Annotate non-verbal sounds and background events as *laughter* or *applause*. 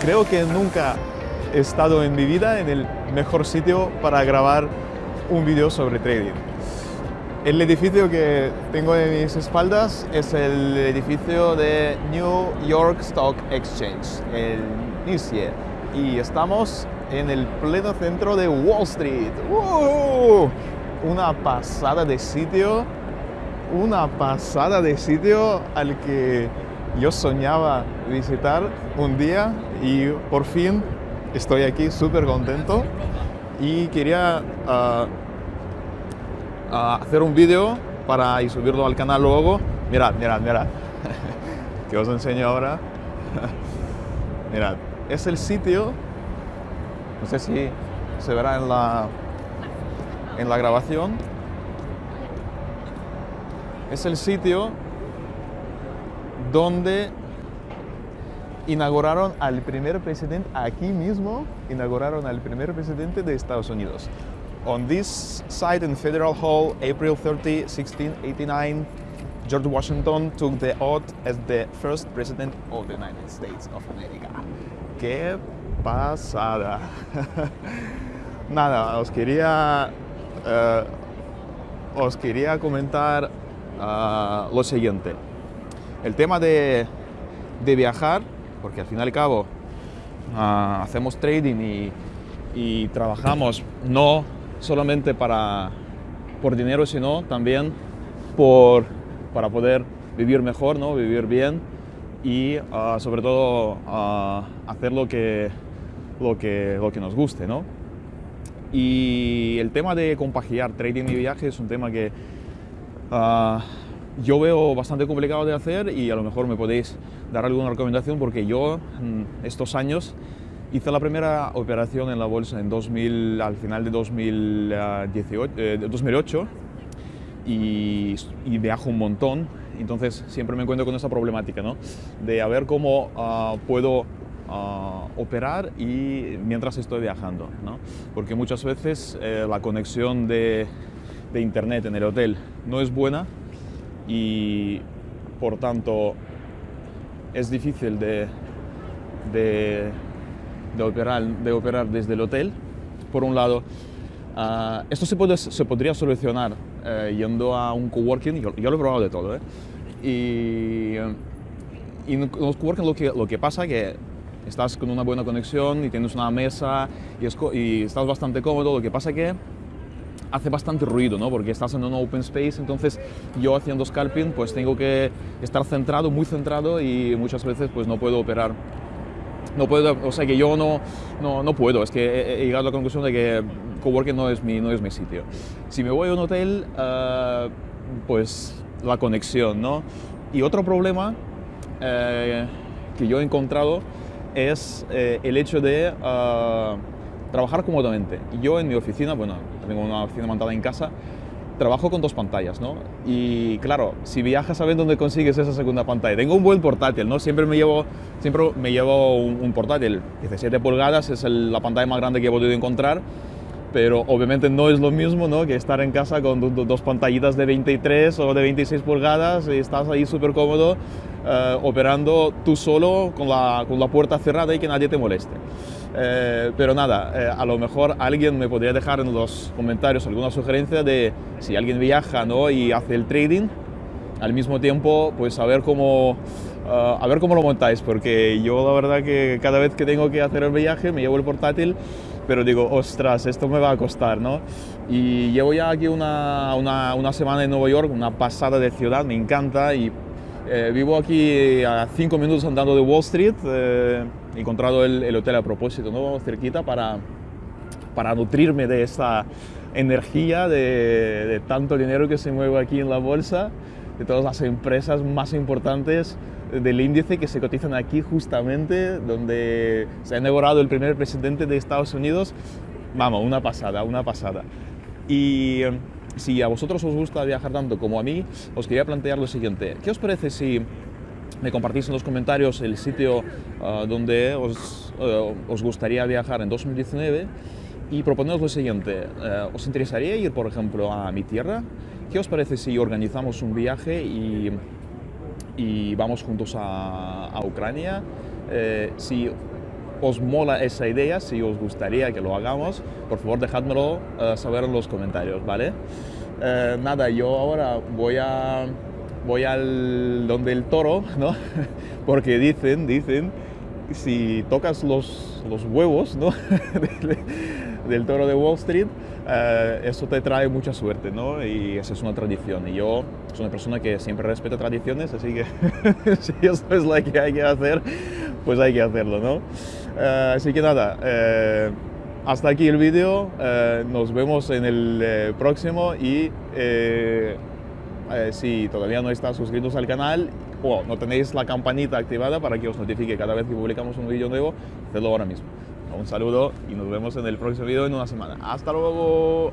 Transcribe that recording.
creo que nunca he estado en mi vida en el mejor sitio para grabar un vídeo sobre trading. El edificio que tengo en mis espaldas es el edificio de New York Stock Exchange, el NYSE, y estamos en el pleno centro de Wall Street. ¡Uh! Una pasada de sitio, una pasada de sitio al que yo soñaba visitar un día y por fin estoy aquí súper contento y quería uh, uh, hacer un vídeo para y subirlo al canal luego. Mirad, mirad, mirad, *laughs* que os enseño ahora. *laughs* mirad, es el sitio, no sé si se verá en la, en la grabación, es el sitio donde inauguraron al primer presidente, aquí mismo inauguraron al primer presidente de Estados Unidos. On this site in Federal Hall, April 30, 1689, George Washington took the oath as the first president of the United States of America. ¡Qué pasada! *laughs* Nada, os quería, uh, os quería comentar uh, lo siguiente. El tema de, de viajar porque al fin y al cabo uh, hacemos trading y, y, trabajamos no solamente para, por dinero, sino también por, para poder vivir mejor, ¿no? vivir bien y uh, sobre todo uh, hacer lo que, lo, que, lo que nos guste. ¿no? Y el tema de compaginar trading y viaje es un tema que yo veo bastante complicado de hacer y a lo mejor me podéis dar alguna recomendación porque yo estos años hice la primera operación en la bolsa en 2000, al final de 2018, eh, 2008 y, y, viajo un montón, entonces siempre me encuentro con esa problemática, ¿no? De a ver cómo uh, puedo uh, operar y mientras estoy viajando, ¿no? Porque muchas veces eh, la conexión de, de internet en el hotel no es buena y por tanto es difícil de, de, de, operar, de operar desde el hotel. Por un lado, uh, esto se, puede, se podría solucionar uh, yendo a un coworking, yo, yo, lo he probado de todo, ¿eh? y, y en los coworking lo que, lo que pasa es que estás con una buena conexión y tienes una mesa y, es, y estás bastante cómodo, lo que pasa es que hace bastante ruido, ¿no? Porque estás en un open space, entonces yo haciendo scalping pues tengo que estar centrado, muy centrado y muchas veces pues no puedo operar. No puedo, o sea que yo no, no, no puedo, es que he, llegado a la conclusión de que coworking no es mi, no es mi sitio. Si me voy a un hotel, uh, pues la conexión, ¿no? Y otro problema eh, que yo he encontrado es eh, el hecho de uh, trabajar cómodamente. Yo en mi oficina, bueno, tengo una oficina montada en casa, trabajo con dos pantallas, ¿no? Y claro, si viajas, ¿sabes dónde consigues esa segunda pantalla? Tengo un buen portátil, ¿no? Siempre me llevo, siempre me llevo un, un portátil. 17 pulgadas es el, la pantalla más grande que he podido encontrar, pero obviamente no es lo mismo, ¿no? Que estar en casa con do, dos pantallitas de 23 o de 26 pulgadas y estás ahí súper cómodo uh, operando tú solo con la, con la puerta cerrada y que nadie te moleste. Eh, pero nada, eh, a lo mejor alguien me podría dejar en los comentarios alguna sugerencia de si alguien viaja ¿no? y hace el trading, al mismo tiempo, pues a ver cómo, uh, a ver cómo lo montáis, porque yo la verdad que cada vez que tengo que hacer el viaje me llevo el portátil, pero digo, ostras, esto me va a costar, ¿no? Y llevo ya aquí una, una, una semana en Nueva York, una pasada de ciudad, me encanta y eh, vivo aquí a cinco minutos andando de Wall Street, eh, he encontrado el, el, hotel a propósito, ¿no? cerquita, para, para nutrirme de esta energía, de, de, tanto dinero que se mueve aquí en la bolsa, de todas las empresas más importantes del índice que se cotizan aquí justamente, donde se ha inaugurado el primer presidente de Estados Unidos. Vamos, una pasada, una pasada. Y si a vosotros os gusta viajar tanto como a mí, os quería plantear lo siguiente. ¿Qué os parece si me compartís en los comentarios el sitio uh, donde os, uh, os, gustaría viajar en 2019 y proponeros lo siguiente. Uh, ¿Os interesaría ir, por ejemplo, a mi tierra? ¿Qué os parece si organizamos un viaje y, y vamos juntos a, a Ucrania? Eh, si os mola esa idea, si os gustaría que lo hagamos, por favor dejádmelo eh, saber en los comentarios, ¿vale? Eh, nada, yo ahora voy a voy al donde el toro, *laughs* ¿no? Porque dicen, dicen, si tocas los, los huevos, ¿no? *laughs* del, toro de Wall Street, eh, eso te trae mucha suerte, ¿no? Y esa es una tradición. Y yo soy una persona que siempre respeta tradiciones, así que *laughs* si eso es lo que hay que hacer, pues hay que hacerlo, ¿no? Eh, así que nada, eh, hasta aquí el vídeo, eh, nos vemos en el próximo y si todavía no estás suscritos al canal o no tenéis la campanita activada para que os notifique cada vez que publicamos un vídeo nuevo, hacedlo ahora mismo. Un saludo y nos vemos en el próximo vídeo en una semana. ¡Hasta luego!